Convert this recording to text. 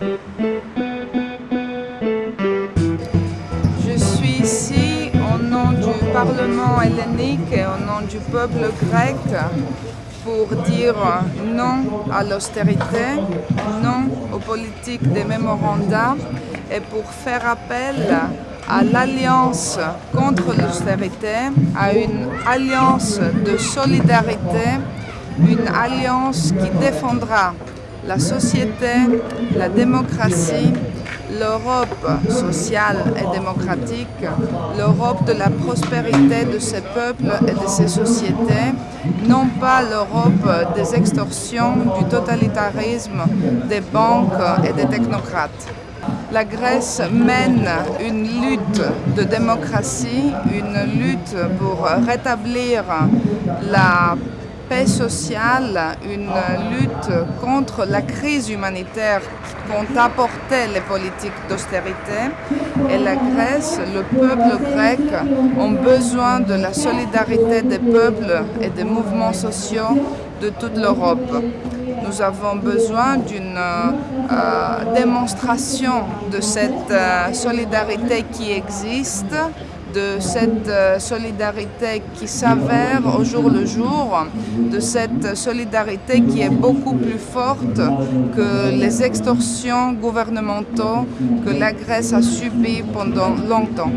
Je suis ici au nom du Parlement hellénique et au nom du peuple grec pour dire non à l'austérité, non aux politiques des mémorandums et pour faire appel à l'alliance contre l'austérité, à une alliance de solidarité, une alliance qui défendra la société, la démocratie, l'Europe sociale et démocratique, l'Europe de la prospérité de ses peuples et de ses sociétés, non pas l'Europe des extorsions, du totalitarisme, des banques et des technocrates. La Grèce mène une lutte de démocratie, une lutte pour rétablir la paix sociale, une lutte contre la crise humanitaire qu'ont apporté les politiques d'austérité. Et la Grèce, le peuple grec ont besoin de la solidarité des peuples et des mouvements sociaux de toute l'Europe. Nous avons besoin d'une euh, démonstration de cette euh, solidarité qui existe de cette euh, solidarité qui s'avère au jour le jour, de cette solidarité qui est beaucoup plus forte que les extorsions gouvernementaux que la Grèce a subies pendant longtemps.